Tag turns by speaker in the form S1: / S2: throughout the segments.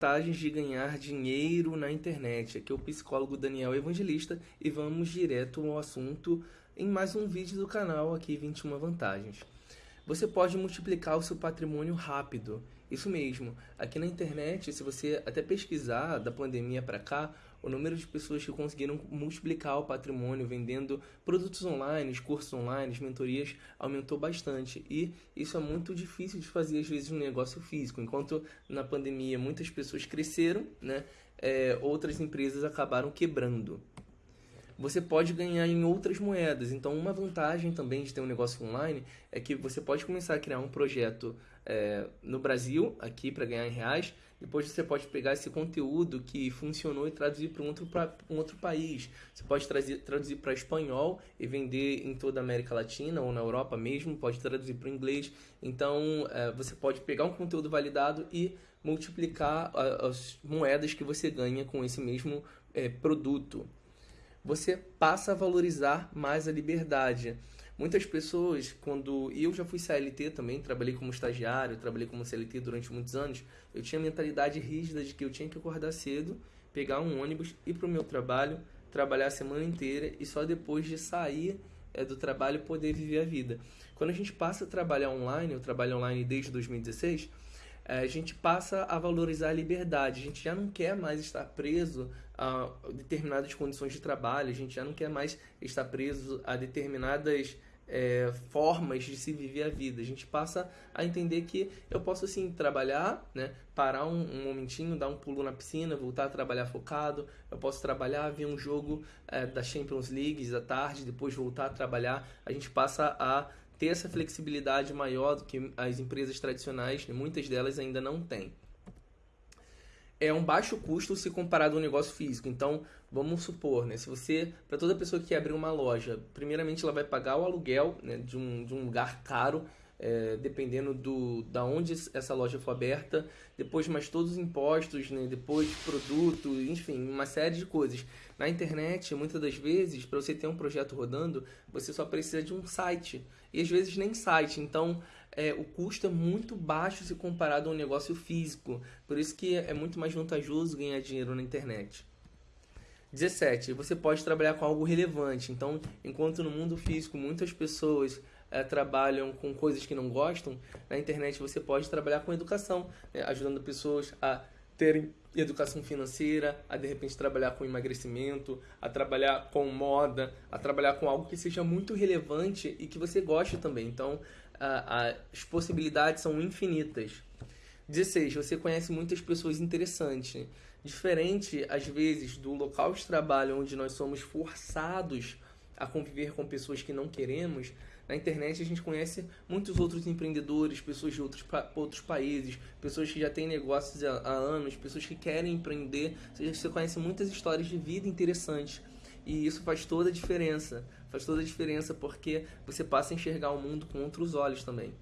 S1: vantagens de ganhar dinheiro na internet. Aqui é o psicólogo Daniel Evangelista e vamos direto ao assunto em mais um vídeo do canal aqui 21 vantagens. Você pode multiplicar o seu patrimônio rápido. Isso mesmo. Aqui na internet, se você até pesquisar da pandemia para cá, o número de pessoas que conseguiram multiplicar o patrimônio vendendo produtos online, cursos online, mentorias, aumentou bastante. E isso é muito difícil de fazer, às vezes, no negócio físico. Enquanto na pandemia muitas pessoas cresceram, né, é, outras empresas acabaram quebrando você pode ganhar em outras moedas. Então, uma vantagem também de ter um negócio online é que você pode começar a criar um projeto é, no Brasil, aqui para ganhar em reais. Depois você pode pegar esse conteúdo que funcionou e traduzir para um outro, um outro país. Você pode trazer, traduzir para espanhol e vender em toda a América Latina ou na Europa mesmo. Pode traduzir para inglês. Então, é, você pode pegar um conteúdo validado e multiplicar as moedas que você ganha com esse mesmo é, produto você passa a valorizar mais a liberdade. Muitas pessoas, quando eu já fui CLT também, trabalhei como estagiário, trabalhei como CLT durante muitos anos, eu tinha a mentalidade rígida de que eu tinha que acordar cedo, pegar um ônibus, ir para o meu trabalho, trabalhar a semana inteira e só depois de sair é, do trabalho poder viver a vida. Quando a gente passa a trabalhar online, eu trabalho online desde 2016, é, a gente passa a valorizar a liberdade. A gente já não quer mais estar preso a determinadas condições de trabalho, a gente já não quer mais estar preso a determinadas é, formas de se viver a vida. A gente passa a entender que eu posso assim trabalhar, né, parar um, um momentinho, dar um pulo na piscina, voltar a trabalhar focado. Eu posso trabalhar, ver um jogo é, da Champions League à tarde, depois voltar a trabalhar. A gente passa a ter essa flexibilidade maior do que as empresas tradicionais, né? muitas delas ainda não têm. É um baixo custo se comparado ao negócio físico. Então, vamos supor, né, se você, para toda pessoa que abrir uma loja, primeiramente ela vai pagar o aluguel né, de, um, de um lugar caro, é, dependendo do da onde essa loja for aberta, depois mais todos os impostos, né, depois produto, enfim, uma série de coisas. Na internet, muitas das vezes, para você ter um projeto rodando, você só precisa de um site e às vezes nem site. Então, é, o custo é muito baixo se comparado a um negócio físico. Por isso que é muito mais vantajoso ganhar dinheiro na internet. 17. Você pode trabalhar com algo relevante. Então, enquanto no mundo físico muitas pessoas é, trabalham com coisas que não gostam, na internet você pode trabalhar com educação, né, ajudando pessoas a terem educação financeira, a de repente trabalhar com emagrecimento, a trabalhar com moda, a trabalhar com algo que seja muito relevante e que você goste também. Então, as possibilidades são infinitas. 16. Você conhece muitas pessoas interessantes. Diferente, às vezes, do local de trabalho onde nós somos forçados a conviver com pessoas que não queremos, na internet a gente conhece muitos outros empreendedores, pessoas de outros, outros países, pessoas que já têm negócios há, há anos, pessoas que querem empreender. Você, você conhece muitas histórias de vida interessantes. E isso faz toda a diferença. Faz toda a diferença porque você passa a enxergar o mundo com outros olhos também.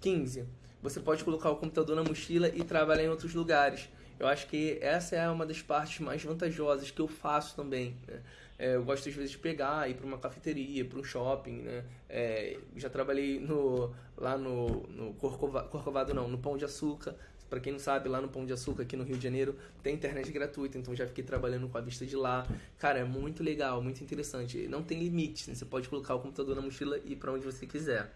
S1: 15. Você pode colocar o computador na mochila e trabalhar em outros lugares. Eu acho que essa é uma das partes mais vantajosas que eu faço também. Né? É, eu gosto às vezes de pegar, ir para uma cafeteria, para um shopping. Né? É, já trabalhei no, lá no, no Corcovado, não, no Pão de Açúcar. Para quem não sabe, lá no Pão de Açúcar, aqui no Rio de Janeiro, tem internet gratuita, então já fiquei trabalhando com a vista de lá. Cara, é muito legal, muito interessante. Não tem limite, né? você pode colocar o computador na mochila e ir para onde você quiser.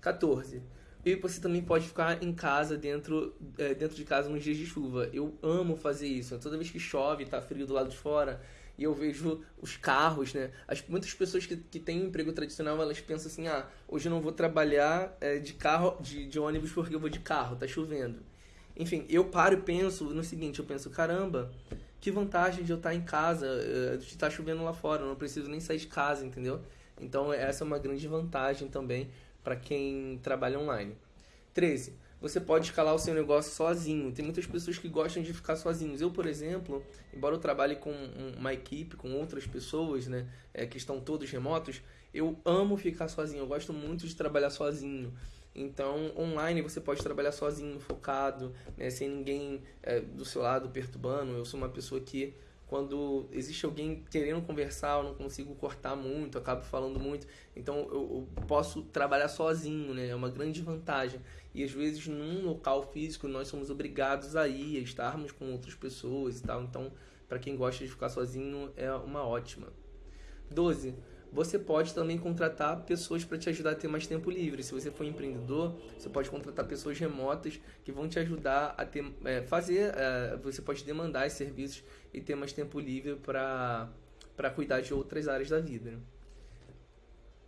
S1: 14. E você também pode ficar em casa, dentro, é, dentro de casa nos dias de chuva. Eu amo fazer isso. Toda vez que chove, tá frio do lado de fora, e eu vejo os carros, né? As, muitas pessoas que, que têm um emprego tradicional, elas pensam assim, ah, hoje eu não vou trabalhar é, de carro, de, de ônibus porque eu vou de carro, tá chovendo. Enfim, eu paro e penso no seguinte, eu penso, caramba, que vantagem de eu estar em casa, é, de estar chovendo lá fora, eu não preciso nem sair de casa, entendeu? Então essa é uma grande vantagem também para quem trabalha online. 13. Você pode escalar o seu negócio sozinho. Tem muitas pessoas que gostam de ficar sozinhos. Eu, por exemplo, embora eu trabalhe com uma equipe, com outras pessoas, né, é, que estão todos remotos, eu amo ficar sozinho. Eu gosto muito de trabalhar sozinho. Então, online você pode trabalhar sozinho, focado, né, sem ninguém é, do seu lado perturbando. Eu sou uma pessoa que quando existe alguém querendo conversar, eu não consigo cortar muito, acabo falando muito. Então eu, eu, posso trabalhar sozinho, né? É uma grande vantagem. E às vezes num local físico nós somos obrigados a ir, a estarmos com outras pessoas e tal. Então, para quem gosta de ficar sozinho, é uma ótima. 12 você pode também contratar pessoas para te ajudar a ter mais tempo livre. Se você for empreendedor, você pode contratar pessoas remotas que vão te ajudar a ter, é, fazer, é, você pode demandar esses serviços e ter mais tempo livre para cuidar de outras áreas da vida. Né?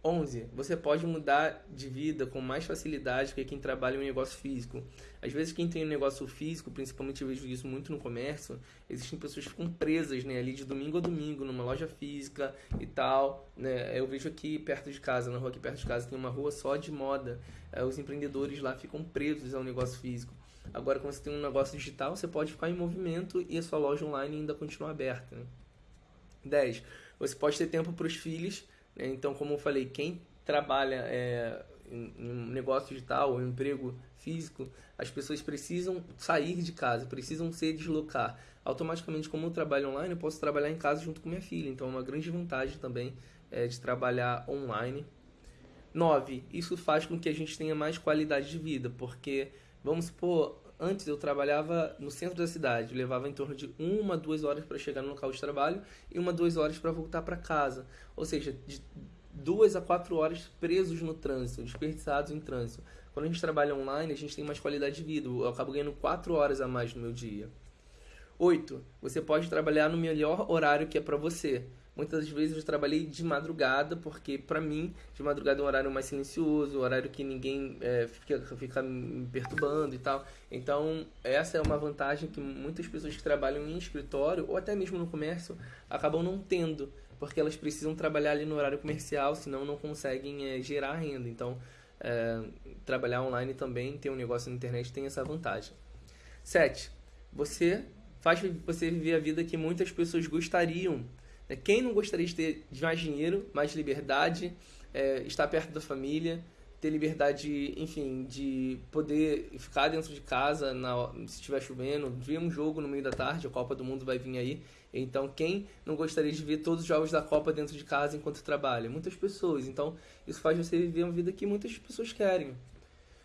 S1: 11. Você pode mudar de vida com mais facilidade que quem trabalha em um negócio físico. Às vezes, quem tem um negócio físico, principalmente eu vejo isso muito no comércio, existem pessoas que ficam presas né, ali de domingo a domingo numa loja física e tal. Né? Eu vejo aqui perto de casa, na rua aqui perto de casa, tem uma rua só de moda. É, os empreendedores lá ficam presos ao negócio físico. Agora, quando você tem um negócio digital, você pode ficar em movimento e a sua loja online ainda continua aberta. Né? 10. Você pode ter tempo para os filhos? Então, como eu falei, quem trabalha é, em, um negócio digital ou um emprego físico, as pessoas precisam sair de casa, precisam se deslocar. Automaticamente, como eu trabalho online, eu posso trabalhar em casa junto com minha filha. Então, é uma grande vantagem também é, de trabalhar online. 9. Isso faz com que a gente tenha mais qualidade de vida, porque, vamos supor, antes eu trabalhava no centro da cidade, levava em torno de uma, duas horas para chegar no local de trabalho e uma, duas horas para voltar para casa. Ou seja, de duas a quatro horas presos no trânsito, desperdiçados em trânsito. Quando a gente trabalha online, a gente tem mais qualidade de vida. Eu acabo ganhando quatro horas a mais no meu dia. 8. Você pode trabalhar no melhor horário que é para você. Muitas vezes eu trabalhei de madrugada, porque para mim, de madrugada é um horário mais silencioso, um horário que ninguém é, fica, fica me perturbando e tal. Então, essa é uma vantagem que muitas pessoas que trabalham em escritório, ou até mesmo no comércio, acabam não tendo, porque elas precisam trabalhar ali no horário comercial, senão não conseguem é, gerar renda. Então, é, trabalhar online também, ter um negócio na internet, tem essa vantagem. 7. Você faz você viver a vida que muitas pessoas gostariam? Quem não gostaria de ter mais dinheiro, mais liberdade, é, estar perto da família, ter liberdade, enfim, de poder ficar dentro de casa na, se estiver chovendo, ver um jogo no meio da tarde, a Copa do Mundo vai vir aí. Então, quem não gostaria de ver todos os jogos da Copa dentro de casa enquanto trabalha? Muitas pessoas. Então, isso faz você viver uma vida que muitas pessoas querem.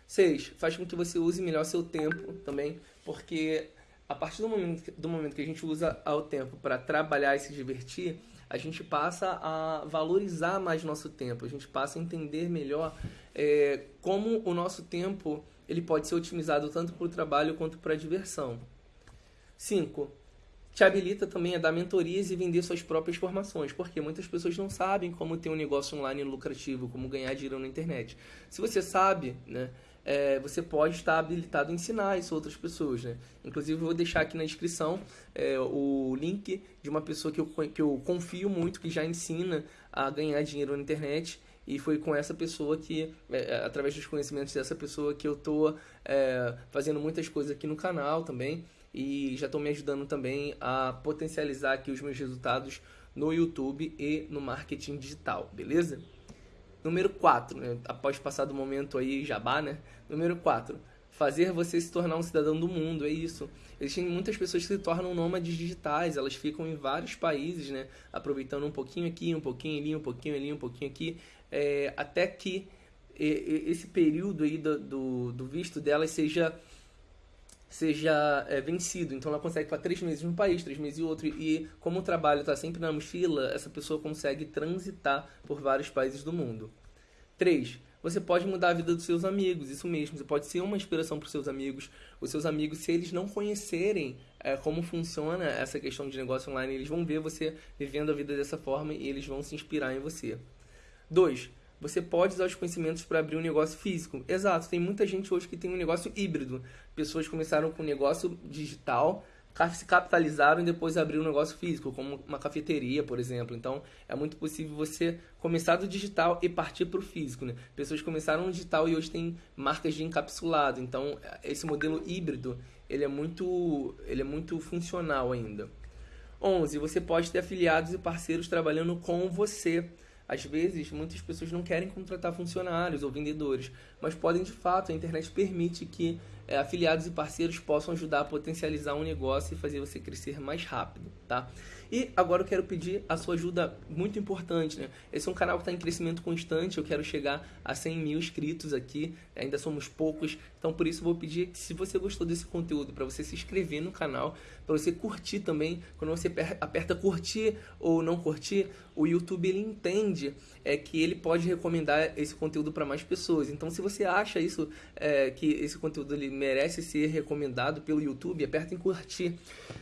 S1: Seis, faz com que você use melhor seu tempo também, porque a partir do momento, do momento que a gente usa o tempo para trabalhar e se divertir, a gente passa a valorizar mais nosso tempo, a gente passa a entender melhor é, como o nosso tempo ele pode ser otimizado tanto para o trabalho quanto para a diversão. 5. Te habilita também a dar mentorias e vender suas próprias formações, porque muitas pessoas não sabem como ter um negócio online lucrativo, como ganhar dinheiro na internet. Se você sabe, né, é, você pode estar habilitado a ensinar isso a outras pessoas, né? Inclusive, eu vou deixar aqui na descrição é, o link de uma pessoa que eu, que eu confio muito, que já ensina a ganhar dinheiro na internet. E foi com essa pessoa que, é, é através dos conhecimentos dessa pessoa, que eu estou é, fazendo muitas coisas aqui no canal também. E já estou me ajudando também a potencializar aqui os meus resultados no YouTube e no marketing digital, beleza? Número 4, né? após passar do momento aí jabá, né? Número 4, fazer você se tornar um cidadão do mundo, é isso. Existem muitas pessoas que se tornam nômades digitais, elas ficam em vários países, né? Aproveitando um pouquinho aqui, um pouquinho ali, um pouquinho ali, um pouquinho aqui, é, até que esse período aí do, do, do visto delas seja seja é, vencido. Então ela consegue ficar três meses num país, três meses em outro. E como o trabalho está sempre na mochila, essa pessoa consegue transitar por vários países do mundo. 3. Você pode mudar a vida dos seus amigos, isso mesmo. Você pode ser uma inspiração para os seus amigos. Os seus amigos, se eles não conhecerem é, como funciona essa questão de negócio online, eles vão ver você vivendo a vida dessa forma e eles vão se inspirar em você. 2 você pode usar os conhecimentos para abrir um negócio físico. Exato, tem muita gente hoje que tem um negócio híbrido. Pessoas começaram com um negócio digital, se capitalizaram e depois abriram um negócio físico, como uma cafeteria, por exemplo. Então, é muito possível você começar do digital e partir para o físico. Né? Pessoas começaram no digital e hoje tem marcas de encapsulado. Então, esse modelo híbrido, ele é muito, ele é muito funcional ainda. 11. Você pode ter afiliados e parceiros trabalhando com você às vezes, muitas pessoas não querem contratar funcionários ou vendedores, mas podem de fato, a internet permite que é, afiliados e parceiros possam ajudar a potencializar um negócio e fazer você crescer mais rápido, tá? E agora eu quero pedir a sua ajuda muito importante, né? Esse é um canal que está em crescimento constante, eu quero chegar a 100 mil inscritos aqui, ainda somos poucos, então por isso vou pedir que se você gostou desse conteúdo, para você se inscrever no canal, para você curtir também, quando você aperta curtir ou não curtir, o YouTube ele entende é, que ele pode recomendar esse conteúdo para mais pessoas. Então se você acha isso, é, que esse conteúdo ele merece ser recomendado pelo YouTube, aperta em curtir.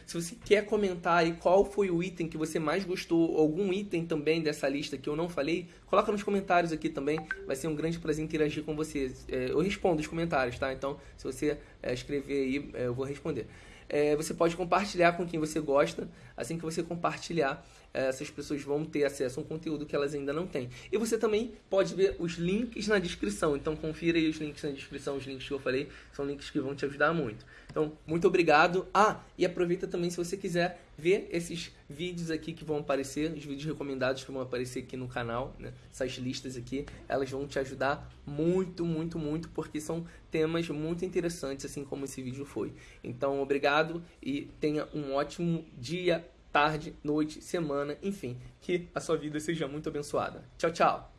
S1: Se você quer comentar aí qual foi o item que você mais gostou, algum item também dessa lista que eu não falei, coloca nos comentários aqui também. Vai ser um grande prazer interagir com você. É, eu respondo os comentários, tá? Então, se você é, escrever aí, é, eu vou responder. É, você pode compartilhar com quem você gosta. Assim que você compartilhar, essas pessoas vão ter acesso a um conteúdo que elas ainda não têm. E você também pode ver os links na descrição. Então confira aí os links na descrição, os links que eu falei, são links que vão te ajudar muito. Então, muito obrigado. Ah, e aproveita também se você quiser ver esses vídeos aqui que vão aparecer, os vídeos recomendados que vão aparecer aqui no canal, né? essas listas aqui, elas vão te ajudar muito, muito, muito, porque são temas muito interessantes, assim como esse vídeo foi. Então, obrigado e tenha um ótimo dia, tarde, noite, semana, enfim, que a sua vida seja muito abençoada. Tchau, tchau!